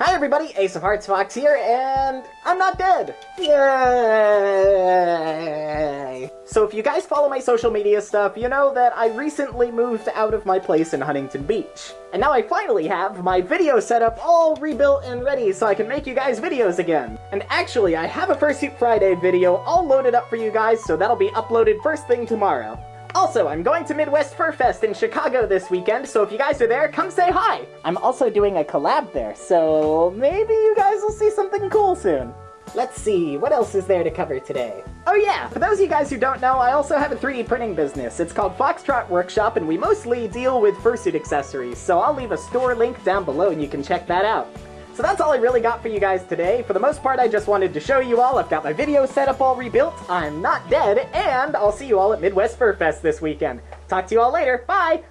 Hi everybody, Ace of Hearts Fox here, and I'm not dead! Yay! So if you guys follow my social media stuff, you know that I recently moved out of my place in Huntington Beach. And now I finally have my video setup all rebuilt and ready so I can make you guys videos again. And actually, I have a Fursuit Friday video all loaded up for you guys, so that'll be uploaded first thing tomorrow. Also, I'm going to Midwest Fur Fest in Chicago this weekend, so if you guys are there, come say hi! I'm also doing a collab there, so maybe you guys will see something cool soon. Let's see, what else is there to cover today? Oh yeah, for those of you guys who don't know, I also have a 3D printing business. It's called Foxtrot Workshop, and we mostly deal with fursuit accessories, so I'll leave a store link down below and you can check that out. So that's all I really got for you guys today. For the most part, I just wanted to show you all I've got my video setup all rebuilt, I'm not dead, and I'll see you all at Midwest Fur Fest this weekend. Talk to you all later. Bye!